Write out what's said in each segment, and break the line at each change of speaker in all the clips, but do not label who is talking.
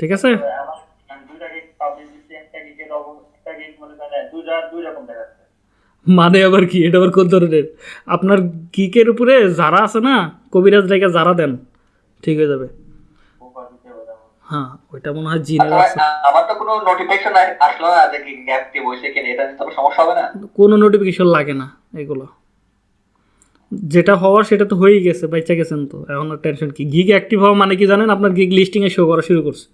ঠিক আছে?
মনে
আবার কি? এটা আবার কোন ধরনের? আপনার গিকের উপরে যারা আছে না কবিরাজ রেখে যারা দেন ঠিক হয়ে যাবে। হ্যাঁ ওইটা মনে হয় জিনের
আচ্ছা,
আছে।
আমার তো কোনো নোটিফিকেশন আসলো না যে হয়েছে কিনা এটা তো সমস্যা হবে না?
কোনো নোটিফিকেশন লাগে না এগুলো। যেটা হওয়ার সেটা তো হয়েই গেছে বাচ্চা গেছেন তো। এখন টেনশন কি? গিগ অ্যাক্টিভ হওয়া মানে কি জানেন? আপনার গিগ লিস্টিংয়ে শো করা শুরু করছে।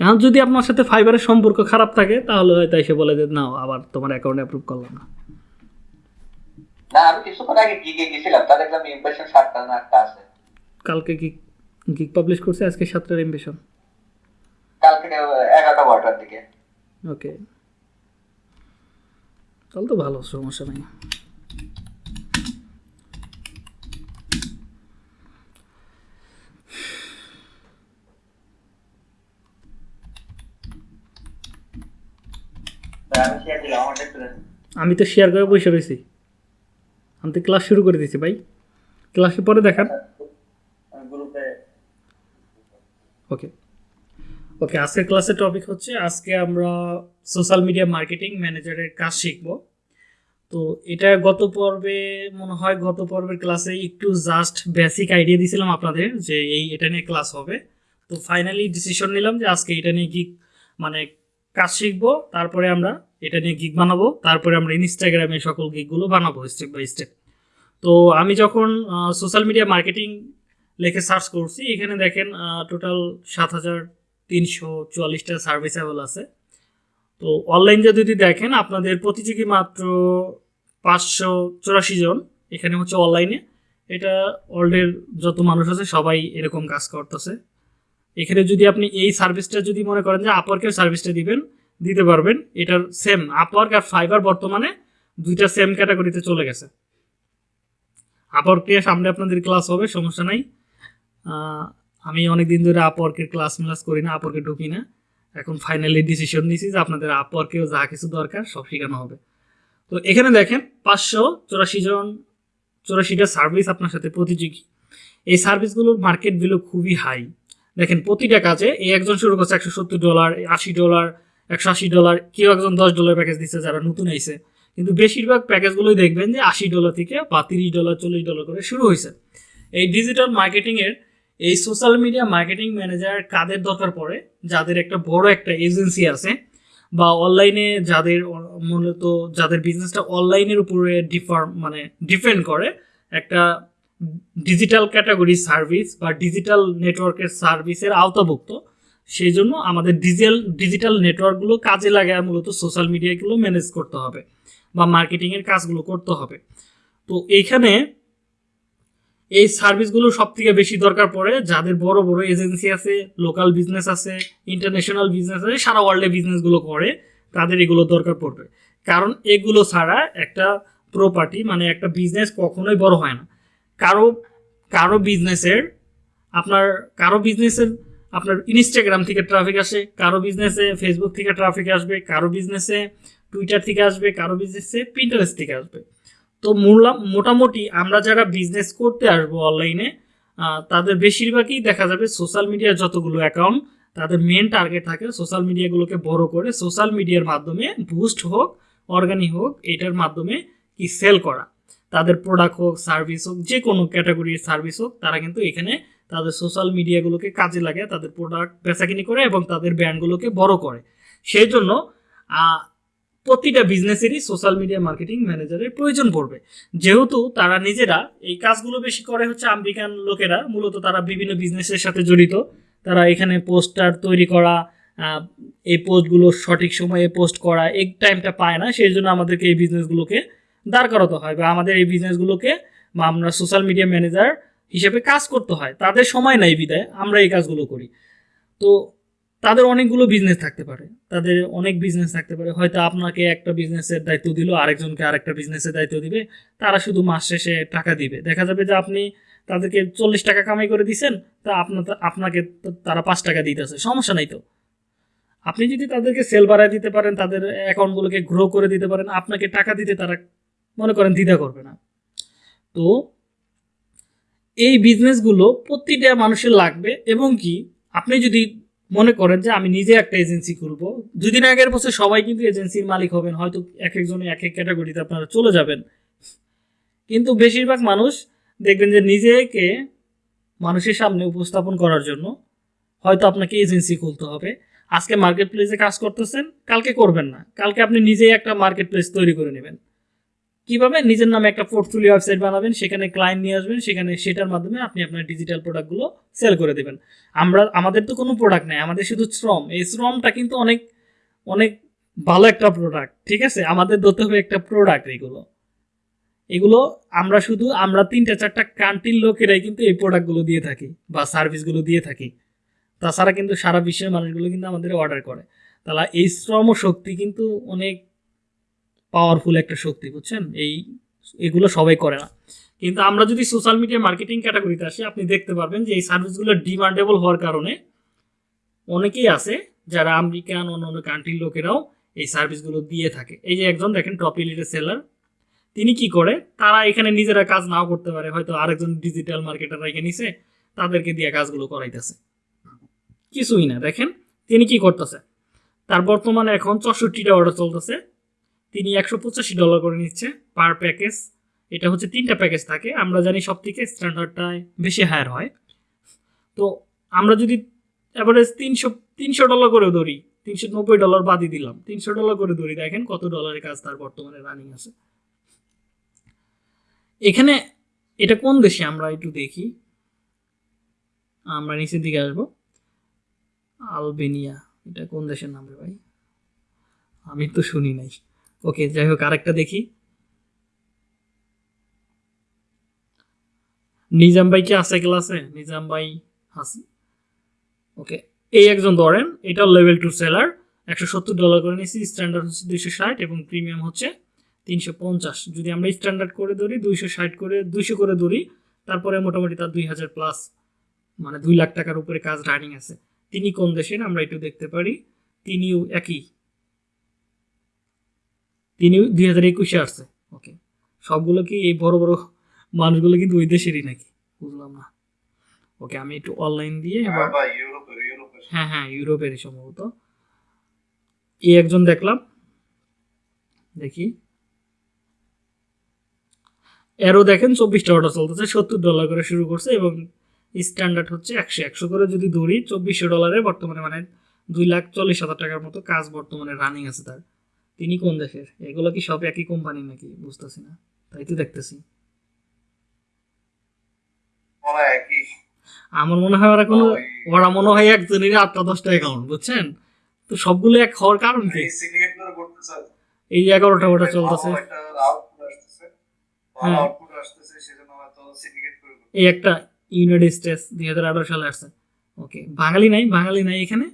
এখন যদি আপনার সাথে ফাইবারের সম্পর্ক খারাপ থাকে তাহলে হয়তো এসে বলে যে নাও আবার তোমার অ্যাকাউন্টে অ্যাপ্রুভ করলাম না।
না আমি কিছুক্ষণ আগে গিগে গেছিলাম তা দেখলাম ইমপ্রেশন সাতটা না আটটা আছে।
কালকে গিগ গিগ পাবলিশ করছে আজকে সাতটার এমবিশন
কালকে এগারোটা বারোটার দিকে।
ওকে তাহলে তো ভালো সমস্যা নেই।
আমি
তো শেয়ার করে বসে রয়েছি। আমি তো ক্লাস শুরু করে দিয়েছি ভাই। ক্লাসে পরে দেখান। ওকে ওকে আজকের ক্লাসের টপিক হচ্ছে, আজকে আমরা সোশ্যাল মিডিয়া মার্কেটিং ম্যানেজারের কাজ শিখব। তো এটা গত পর্বে, মনে হয় গত পর্বের ক্লাসে একটু জাস্ট বেসিক আইডিয়া দিয়েছিলাম আপনাদের যে এই, এটা নিয়ে ক্লাস হবে। তো ফাইনালি ডিসিশন নিলাম যে আজকে এটা নিয়ে কি মানে কাজ শিখব। তারপরে আমরা এটা নিয়ে গিগ বানাবো। তারপরে আমরা ইনস্টাগ্রামে সকল গিগগুলো বানাবো স্টেপ বাই স্টেপ তো আমি যখন সোশ্যাল মিডিয়া মার্কেটিং লেখে সার্চ করছি, এখানে দেখেন টোটাল সাত হাজার তিনশো চুয়াল্লিশটা সার্ভিস অ্যাভেল আছে। তো অনলাইন যদি দেখেন, আপনাদের প্রতিযোগী মাত্র পাঁচশো চুরাশি জন, এখানে হচ্ছে অনলাইনে এটা ওয়ার্ল্ডের যত মানুষ আছে, সবাই এরকম কাজ করতেছে। এখানে যদি আপনি এই সার্ভিসটা যদি মনে করেন যে আপওয়ার্কের সার্ভিসটা দিবেন দিতে পারবেন। এটার সেম আপওয়ার্ক আর ফাইবার বর্তমানে দুইটা সেম ক্যাটাগরিতে চলে গেছে। আপওয়ার্ক নিয়ে সামনে আপনাদের ক্লাস হবে, সমস্যা নাই। আমি অনেক দিন ধরে আপওয়ার্কের ক্লাস মিলাস করি না আপওয়ার্কে ঢুকি না। এখন ফাইনালি ডিসিশন নিয়েছি যে আপনাদের আপওয়ার্কেও যা কিছু দরকার সব শেখানো হবে। তো এখানে দেখেন, পাঁচশো চুরাশি জন চুরাশিটা সার্ভিস আপনার সাথে প্রতিযোগী। এই সার্ভিসগুলোর মার্কেট ভ্যালু খুবই হাই দেখেন, প্রতিটা কাজে এই একজন শুরু করছে একশো সত্তর ডলার আশি ডলার একশো আশি ডলার কেউ একজন দশ ডলার প্যাকেজ দিচ্ছে যারা নতুন আইছে। কিন্তু বেশিরভাগ প্যাকেজগুলোই দেখবেন যে আশি ডলার থেকে বা তিরিশ ডলার চল্লিশ ডলার করে শুরু হয়েছে। এই ডিজিটাল মার্কেটিংয়ের এই সোশ্যাল মিডিয়া মার্কেটিং ম্যানেজার কাদের দরকার পড়ে? যাদের একটা বড় একটা এজেন্সি আছে বা অনলাইনে যাদের মূলত যাদের বিজনেসটা অনলাইনের উপরে ডিফার মানে ডিপেন্ড করে, একটা ডিজিটাল ক্যাটাগরি সার্ভিস বা ডিজিটাল নেটওয়ার্কের সার্ভিসের আওতাভুক্ত। সেই জন্য আমাদের ডিজিটাল ডিজিটাল নেটওয়ার্কগুলো কাজে লাগায় মূলত সোশ্যাল মিডিয়াগুলো ম্যানেজ করতে হবে বা মার্কেটিংয়ের কাজগুলো করতে হবে। তো এইখানে এই সার্ভিসগুলো সব থেকে বেশি দরকার পড়ে যাদের বড় বড় এজেন্সি আছে লোকাল বিজনেস আছে ইন্টারন্যাশনাল বিজনেস আছে, সারা ওয়ার্ল্ডে বিজনেসগুলো করে, তাদের এগুলো দরকার পড়বে। কারণ এগুলো ছাড়া একটা প্রপার্টি মানে একটা বিজনেস কখনোই বড় হয় না। কারও কারও বিজনেসের আপনার, কারও বিজনেসের আপনার ইনস্টাগ্রাম থেকে ট্রাফিক আসে, কারও বিজনেসে ফেসবুক থেকে ট্রাফিক আসবে, কারও বিজনেসে টুইটার থেকে আসবে, কারও বিজনেসে পিন্টারেস্ট থেকে আসবে। তো মোটামুটি আমরা যারা বিজনেস করতে আসব অনলাইনে তাদের বেশিরভাগই দেখা যাবে সোশ্যাল মিডিয়ার যতগুলো অ্যাকাউন্ট তাদের মেন টার্গেট থাকে সোশ্যাল মিডিয়াগুলোকে বড় করে সোশ্যাল মিডিয়ার মাধ্যমে বুস্ট হোক অর্গানিক হোক, এটার মাধ্যমে কি সেল করা। তাদের প্রোডাক্ট হোক সার্ভিস হোক যে কোনো ক্যাটাগরির সার্ভিস হোক, তারা কিন্তু এখানে তাদের সোশ্যাল মিডিয়াগুলোকে কাজে লাগে, তাদের প্রোডাক্ট বেচাকিনি করে এবং তাদের ব্র্যান্ডগুলোকে বড় করে। সেই জন্য প্রতিটা বিজনেসেরই সোশ্যাল মিডিয়া মার্কেটিং ম্যানেজারের প্রয়োজন পড়বে। যেহেতু তারা নিজেরা এই কাজগুলো বেশি করে হচ্ছে আমেরিকান লোকেরা, মূলত তারা বিভিন্ন বিজনেসের সাথে জড়িত। তারা এখানে পোস্টার তৈরি করা এই পোস্টগুলো সঠিক সময়ে পোস্ট করা এক টাইমটা পায় না। সেই জন্য আমাদেরকে এই বিজনেসগুলোকে দাঁড় করাতে হয় বা আমাদের এই বিজনেসগুলোকে বা আমরা সোশ্যাল মিডিয়া ম্যানেজার হিসেবে কাজ করতে হয়। তাদের সময় নাই বিদায়, আমরা এই কাজগুলো করি। তো তাদের অনেকগুলো বিজনেস থাকতে পারে। তাদের অনেক বিজনেস থাকতে পারে। হয়তো আপনাকে একটা বিজনেসের দায়িত্ব দিল, আরেকজনকে আরেকটা বিজনেসের দায়িত্ব দিবে। তারা শুধু মাস শেষে টাকা দিবে। দেখা যাবে যে আপনি তাদেরকে চল্লিশ টাকা কামাই করে দিছেন, তা আপনার আপনাকে তারা পাঁচ টাকা দিতেছে। সমস্যা নাই তো। আপনি যদি তাদেরকে সেল বাড়ায় দিতে পারেন, তাদের অ্যাকাউন্টগুলোকে গ্রো করে দিতে পারেন, আপনাকে টাকা দিতে তারা মনে করেন দ্বিধা করবে না। তো এই বিজনেসগুলো প্রতিটা মানুষের লাগবে এবং কি আপনি যদি মনে করেন যে আমি নিজে একটা এজেন্সি খুলবো, দুদিন আগের বছর সবাই কিন্তু এজেন্সির মালিক হবেন, হয়তো এক একজনে এক এক ক্যাটাগরিতে আপনারা চলে যাবেন। কিন্তু বেশিরভাগ মানুষ দেখবেন যে নিজেকে মানুষের সামনে উপস্থাপন করার জন্য হয়তো আপনাকে এজেন্সি খুলতে হবে। আজকে মার্কেট প্লেসে কাজ করতেছেন, কালকে করবেন না। কালকে আপনি নিজেই একটা মার্কেট প্লেস তৈরি করে নেবেন। কীভাবে নিজের নামে একটা পোর্টফোলিও ওয়েবসাইট বানাবেন, সেখানে ক্লায়েন্ট নিয়ে আসবেন, সেখানে সেটার মাধ্যমে আপনি আপনার ডিজিটাল প্রোডাক্টগুলো সেল করে দেবেন। আমরা, আমাদের তো কোনো প্রোডাক্ট নেই, আমাদের শুধু শ্রম। এই শ্রমটা কিন্তু অনেক অনেক ভালো একটা প্রোডাক্ট ঠিক আছে? আমাদের ধরতে হবে একটা প্রোডাক্ট এগুলো। এগুলো আমরা শুধু, আমরা তিনটা চারটা কান্ট্রির লোকেরাই কিন্তু এই প্রোডাক্টগুলো দিয়ে থাকি বা সার্ভিসগুলো দিয়ে থাকি। তাছাড়া কিন্তু সারা বিশ্বের মানুষগুলো কিন্তু আমাদের অর্ডার করে। তাহলে এই শ্রম শক্তি কিন্তু অনেক পাওয়ারফুল একটা শক্তি, বুঝছেন? এই, এগুলো সবাই করে না। কিন্তু আমরা যদি সোশ্যাল মিডিয়া মার্কেটিং ক্যাটাগরিতে আসি, আপনি দেখতে পারবেন যে এই সার্ভিসগুলো ডিমান্ডেবল হওয়ার কারণে অনেকেই আছে যারা আমেরিকান, অন্য অন্য কান্ট্রির লোকেরাও এই সার্ভিসগুলো দিয়ে থাকে। এই যে একজন, দেখেন টপ এলিটের সেলার তিনি কি করে? তারা এখানে নিজেরা কাজ নাও করতে পারে, হয়তো আরেকজন ডিজিটাল মার্কেটার রেখে নিছে, তাদেরকে দিয়ে কাজগুলো করাইতেছে। কিছুই না, দেখেন, তিনি কি করতেছে? তার বর্তমানে এখন চৌষট্টিটা অর্ডার চলতেছে। তিনি একশো পঁচাশি ডলার করে নিচ্ছে পার প্যাকেজ এটা হচ্ছে তিনটা প্যাকেজ থাকে। আমরা জানি সব থেকে স্ট্যান্ডার্ডটায় বেশি হায়ার হয়। তো আমরা যদি অ্যাভারেজ তিনশো তিনশো ডলার করে ধরি, তিনশো নব্বই ডলার বাদই দিলাম, তিনশো ডলার করে ধরি, দেখেন কত ডলারের কাজ তার বর্তমানে রানিং আছে। এখানে এটা কোন দেশে আমরা একটু দেখি? আমরা নিচের দিকে আসব। আলবেনিয়া, এটা কোন দেশের নাম রে ভাই? আমি তো শুনি নাই। ওকে, যাই হোক, আরেকটা দেখি। নিজাম ভাই কি আছে ক্লাসে? নিজাম ভাই আছে। ওকে, এই একজন ধরেন, এটা লেভেল টু সেলার একশো সত্তর ডলার করে নিয়েছি স্ট্যান্ডার্ড হচ্ছে দুইশো ষাট এবং প্রিমিয়াম হচ্ছে তিনশো পঞ্চাশ। যদি আমরা স্ট্যান্ডার্ড করে ধরি, দুইশো ষাট করে, দুইশো করে ধরি, তারপরে মোটামুটি তার দুই হাজার প্লাস মানে দুই লাখ টাকার উপরে কাজ রানিং আছে। তিনি কোন দেশের? আমরা একটু দেখতে পারি। তিনিও একই। তিনি দুই হাজার একুশে আসছে। ওকে সবগুলো কি এই বড় বড় মানুষগুলো কিন্তু ওই দেশেরই নাকি? বুঝলাম না। ওকে আমি একটু অনলাইন দিয়ে
হ্যাঁ
হ্যাঁ হ্যাঁ ইউরোপেরই সম্ভবত। এই একজন দেখলাম। দেখি। এরও দেখেন চব্বিশটা অর্ডার চলতেছে সত্তর ডলার করে শুরু করছে এবং স্ট্যান্ডার্ড হচ্ছে একশো একশো করে যদি ধরি চব্বিশশো ডলারে বর্তমানে মানে দুই লাখ চল্লিশ হাজার টাকার মতো কাজ বর্তমানে রানিং আছে তার। তিনি কোন দেশের? এগুলো কি সব একই কোম্পানি নাকি? বুঝতেছি না। তাই তো দেখতেছি। আমার মনে হয় ওরা কোনো ওরা মনে হয় একজনের আটটা দশটা অ্যাকাউন্ট বুঝছেন? তো সবগুলো এক হওয়ার কারণ কি?
এই
এগারোটা ওটা চলতেছে। হ্যাঁ। এই একটা ইউনাইটেড স্টেটস দুই হাজার আঠারো সালে আসছে। ওকে বাঙালি নাই বাঙালি নাই এখানে?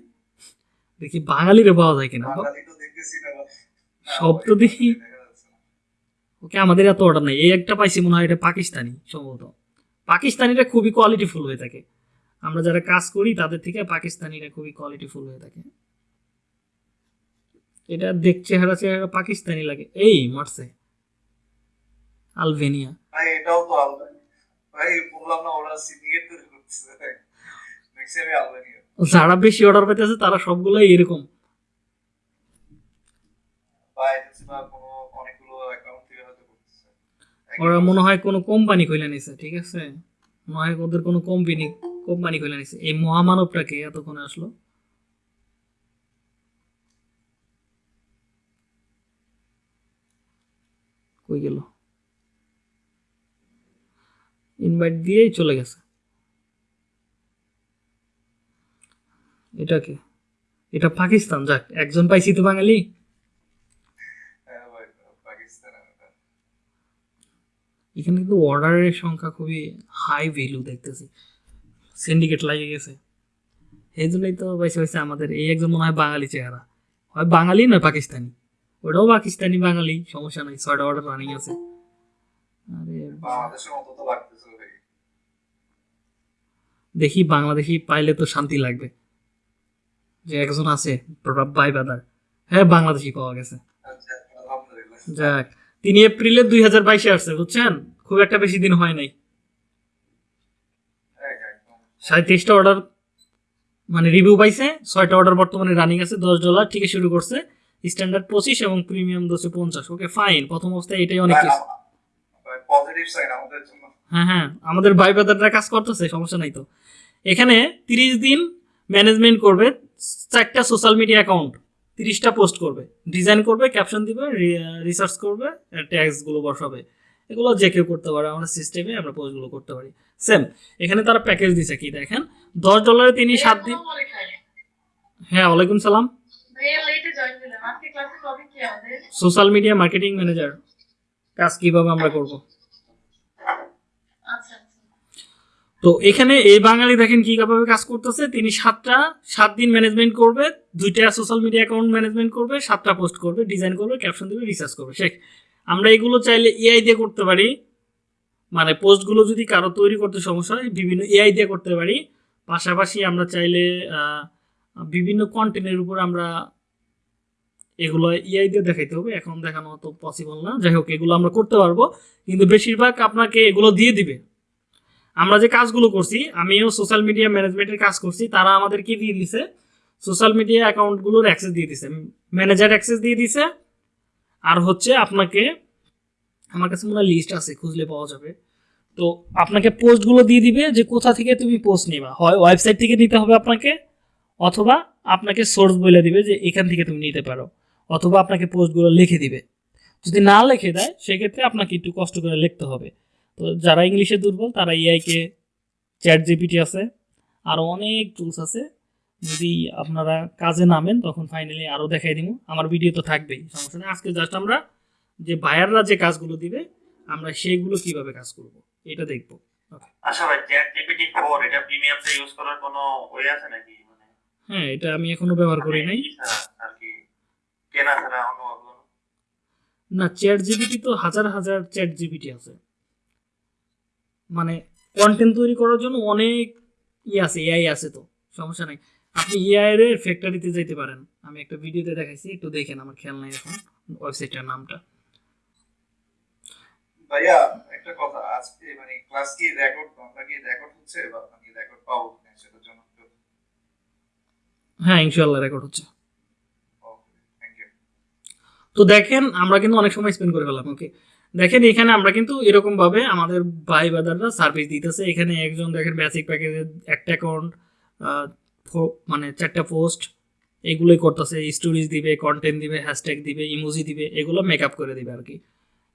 দেখি বাঙালিরে পাওয়া যায় কিনা। সব তো দেখি। ওকে আমাদের এত অর্ডার নাই। এই একটা পাইছি মনে হয় এটা পাকিস্তানি সম্ভবত। পাকিস্তানিরা খুবই কোয়ালিটিফুল হয়ে থাকে। আমরা যারা কাজ করি তাদের থেকে পাকিস্তানিরা খুবই কোয়ালিটিফুল হয়ে থাকে। এটা দেখ চেহারা চেহারা পাকিস্তানি লাগে। এই মারছে। আলবেনিয়া।
ভাই এটাও তো আলবানি ভাই বললাম না ওরা সিন্ডিকেট করে করতেছে। দেখছি আমি আলবানিয়া।
যারা বেশি অর্ডার পেতেছে তারা সবগুলোই এরকম
বা এজেন্সি বা কোনো অনেকগুলো অ্যাকাউন্ট থেকে হয়তো করতেছে
ওরা মনে হয় কোনো কোম্পানি খুলে নিছে, ঠিক আছে? মনে হয় ওদের কোনো কোম্পানি কোম্পানি খুলে নিছে। এই মহামানবটাকে এতক্ষণে আসলো। কই গেল? ইনভাইট দিয়েই চলে গেছে। এটা কি? এটা পাকিস্তান, যাক, একজন পাইছি তো বাঙালি
হ্যাঁ ভাই পাকিস্তান এটা
এখানে কিন্তু অর্ডারের সংখ্যা খুবই হাই ভ্যালু দেখতেছি। সিন্ডিকেট লাগে গেছে। এই জন্যই তো পয়সা হয়েছে আমাদের এই একজন মনে হয় বাঙালি চেহারা। হয় বাঙালি নয় পাকিস্তানি। ওটাও পাকিস্তানি বাঙালি সমস্যা নাই ছয়টা অর্ডার রানিং আছে। আরে দেখি। বাংলাদেশি পাইলে তো শান্তি লাগবে। যে একজন আছে বাই বাদার। হ্যাঁ বাংলাদেশি পাওয়া গেছে।
আচ্ছা
যাক। তিনি এপ্রিলে দুই হাজার বাইশে আসছে বুঝছেন? খুব একটা বেশি দিন হয় নাই।
হ্যাঁ একদম।
সাঁত্রিশটা অর্ডার মানে রিভিউ পাইছে। ছয়টা অর্ডার বর্তমানে রানিং আছে দশ ডলার থেকে শুরু করছে। স্ট্যান্ডার্ড পঁচিশ এবং প্রিমিয়াম দশে পঞ্চাশ। ওকে ফাইন প্রথম অবস্থায় এটাই অনেক কিছু হ্যাঁ হ্যাঁ আমাদের ভাই ব্রাদাররা কাজ করতেছে সমস্যা নাই তো। এখানে তিরিশ দিন ম্যানেজমেন্ট করবে চারটা সোশ্যাল মিডিয়া অ্যাকাউন্ট তিরিশটা পোস্ট করবে। ডিজাইন করবে ক্যাপশন দিবে রিসার্চ করবে ট্যাক্সগুলো বসাবে। এগুলো যে কেউ করতে পারে আমরা সিস্টেমে আমরা পোস্টগুলো করতে পারি। সেম এখানে তারা প্যাকেজ দিছে কি দেখেন? দশ ডলারে তিনি সাত দিন হ্যাঁ ওয়ালাইকুম সালাম। সোশ্যাল মিডিয়া মার্কেটিং ম্যানেজার কাজ কীভাবে আমরা করব
আচ্ছা আচ্ছা
তো এখানে এই বাঙালি দেখেন কীভাবে কাজ করতেছে, তিনি সাতটা, সাত দিন ম্যানেজমেন্ট করবে, দুইটা সোশ্যাল মিডিয়া অ্যাকাউন্ট ম্যানেজমেন্ট করবে, সাতটা পোস্ট করবে ডিজাইন করবে ক্যাপশন দেবে রিসার্চ করবে। শেখ, আমরা এগুলো চাইলে এআই দিয়ে করতে পারি। মানে পোস্টগুলো যদি কারও তৈরি করতে সমস্যা হয়, বিভিন্ন এআই দিয়ে করতে পারি। পাশাপাশি আমরা চাইলে বিভিন্ন কন্টেন্টের উপর আমরা এগুলো ইআই দিয়ে দেখাইতে হবে। এখন দেখানো তো পসিবল না। যাই হোক, এগুলো আমরা করতে পারব। কিন্তু বেশিরভাগ আপনাকে এগুলো দিয়ে দিবে। আমরা যে কাজগুলো করছি, আমিও সোশ্যাল মিডিয়া ম্যানেজমেন্টের কাজ করছি, তারা আমাদের কি দিয়ে দিছে? সোশ্যাল মিডিয়া অ্যাকাউন্টগুলোর অ্যাক্সেস দিয়ে দিছে। ম্যানেজার অ্যাক্সেস দিয়ে দিছে। আর হচ্ছে আপনাকে, আমার কাছে মনে লিস্ট আছে, খুঁজলে পাওয়া যাবে। তো আপনাকে পোস্টগুলো দিয়ে দিবে যে কোথা থেকে তুমি পোস্ট নিবা। হয় ওয়েবসাইট থেকে নিতে হবে আপনাকে, অথবা আপনাকে সোর্স বলে দিবে যে এখান থেকে তুমি নিতে পারো, অথবা আপনাকে পোস্টগুলো লিখে দিবে। যদি না লিখে দেয়, সেক্ষেত্রে আপনাকে একটু কষ্ট করে লিখতে হবে। তো যারা ইংলিশে দুর্বল তারা এআইকে চ্যাট জিপিটি আছে। আরও অনেক টুলস আছে। যদি আপনারা কাজে নামেন তখন ফাইনালি আরও দেখাই দিব আমার ভিডিও তো থাকবেই সমস্যা নেই। আজকে জাস্ট আমরা যে বায়াররা যে কাজগুলো দিবে আমরা সেইগুলো কীভাবে কাজ করব এটা দেখব।
আচ্ছা ভাই চ্যাট জিপিটি 4 এটা প্রিমিয়ামটা ইউজ করার কোনো ওয়ে আছে নাকি? মানে
হ্যাঁ এটা আমি এখনও ব্যবহার করি নাই।
আর কি? কেনা ছাড়া অন্য
না চ্যাট জিপিটি তো হাজার হাজার চ্যাট জিপিটি আছে। মানে কন্টেন্ট তৈরি করার জন্য অনেক ই আছে এআই আছে তো সমস্যা নাই। আপনি এআই এর ফ্যাক্টরিতে যেতে পারেন। আমি একটা ভিডিওতে দেখাইছি একটু দেখেন আমার খেয়াল নাই এখন ওয়েবসাইটের নামটা।
ভাইয়া একটা কথা আজকে মানে ক্লাস কি রেকর্ড আমরা কি রেকর্ড হচ্ছে বা মানে রেকর্ড পাবো কিনা সেটার জন্য
হ্যাঁ ইনশাল্লাহ রেকর্ড হচ্ছে। তো দেখেন আমরা কিন্তু অনেক সময় স্পেন্ড করে ফেলাম ওকে দেখেন, এখানে আমরা কিন্তু এরকম ভাবে আমাদের ভাই বাদাররা সার্ভিস দিতেছে। এখানে একজন দেখেন বেসিক প্যাকেজের একটা অ্যাকাউন্ট মানে চারটা পোস্ট এগুলোই করতেছে। স্টোরিজ দিবে কন্টেন্ট দিবে হ্যাশট্যাগ দিবে ইমোজি দিবে, এগুলো মেকআপ করে দিবে আর কি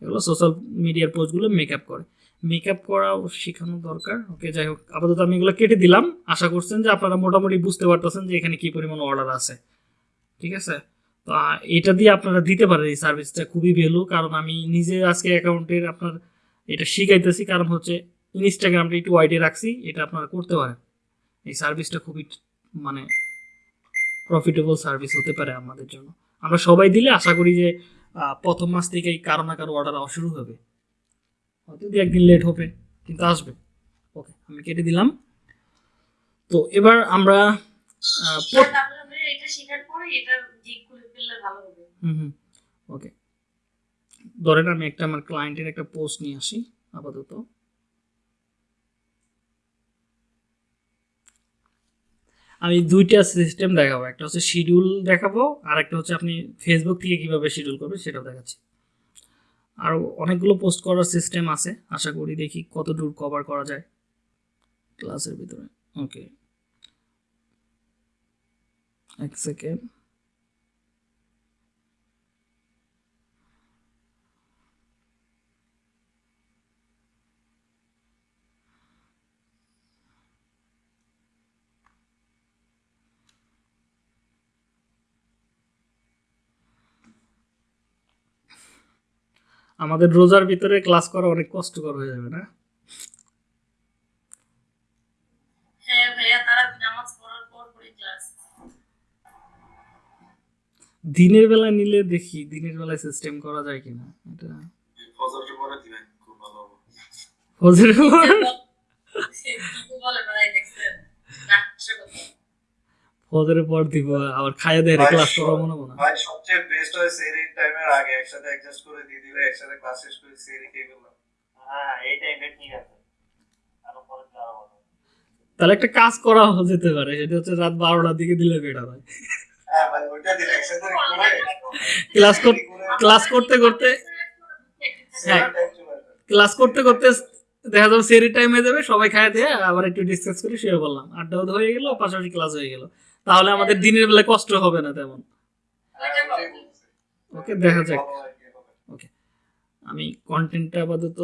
এগুলো সোশ্যাল মিডিয়ার পোস্টগুলো মেকআপ করে। মেকআপ করাও শেখানো দরকার। ওকে যাই হোক, আপাতত আমি এগুলো কেটে দিলাম। আশা করছেন যে আপনারা মোটামুটি বুঝতে পারতেছেন যে এখানে কি পরিমাণ অর্ডার আছে। ঠিক আছে? তো এটা দিয়ে আপনারা দিতে পারেন এই সার্ভিসটা খুবই ভ্যালু কারণ আমি নিজে আজকে অ্যাকাউন্টের আপনার এটা শিখাইতেছি কারণ হচ্ছে ইনস্টাগ্রামটা একটু ওয়াইডে রাখছি এটা আপনারা করতে পারেন। এই সার্ভিসটা খুবই মানে প্রফিটেবল সার্ভিস হতে পারে আমাদের জন্য। আমরা সবাই দিলে আশা করি যে প্রথম মাস থেকেই কারও না কারও অর্ডার শুরু হবে। হয়তো দু একদিন লেট হবে কিন্তু আসবে। ওকে আমি কেটে দিলাম। তো এবার আমরা
এটা শেখার পরে হবে।
হুম ওকে ধরেন আমি একটা আমার ক্লায়েন্টের একটা পোস্ট নিয়ে আসি, আপাতত। আমি দুইটা সিস্টেম দেখাবো, একটা হচ্ছে শিডিউল দেখাবো, আর একটা হচ্ছে আপনি ফেসবুক থেকে কীভাবে শিডিউল করবেন সেটাও দেখাচ্ছি। আর অনেকগুলো পোস্ট করার সিস্টেম আছে, আশা করি দেখি কত দূর কভার করা যায় ক্লাসের ভিতরে। ওকে এক সেকেন্ড আমাদের রোজার ভিতরে ক্লাস করা অনেক কষ্টকর হয়ে যাবে না?
হ্যাঁ ভাইয়া তারা নামাজ পড়ার পর পরে ক্লাস
দিনের বেলায় নিলে দেখি দিনের বেলায় সিস্টেম করা যায় কিনা? এটা
ফজরের পরে দিবেন খুব ভালো হবে।
ফজরের পর
বলে বেড়াই দেখছেন নাট্য কথা
ফজরের পর দিব আবার খাইয়া দেয় ক্লাস করা মনে মনে
ভাই সবচেয়ে বেস্ট হয় সেরি টাইমের আগে একসাথে অ্যাডজাস্ট করে দিয়ে দিলে একসাথে ক্লাস শেষ করে সেরি খেয়ে গেলাম
হ্যাঁ এই টাইপের ঠিক আছে। আরও পরে ভালো
তাহলে একটা কাজ করা যেতে পারে সেটা হচ্ছে রাত বারোটার দিকে দিলে বেটার হয়।
হ্যাঁ ভাই ওইটা দিলে একসাথে
ক্লাস ক্লাস করতে করতে হ্যাঁ ক্লাস করতে করতে দেখা যাবে সেরি টাইম হয়ে যাবে সবাই খায় দিয়ে আবার একটু ডিসকাস করে শুয়ে বললাম আড্ডাও হয়ে গেল পাশাপাশি ক্লাস হয়ে গেল। তাহলে আমাদের দিনের বেলায় কষ্ট হবে না তেমন। ওকে, দেখা যাক। ওকে, আমি কন্টেন্টটা আপাতত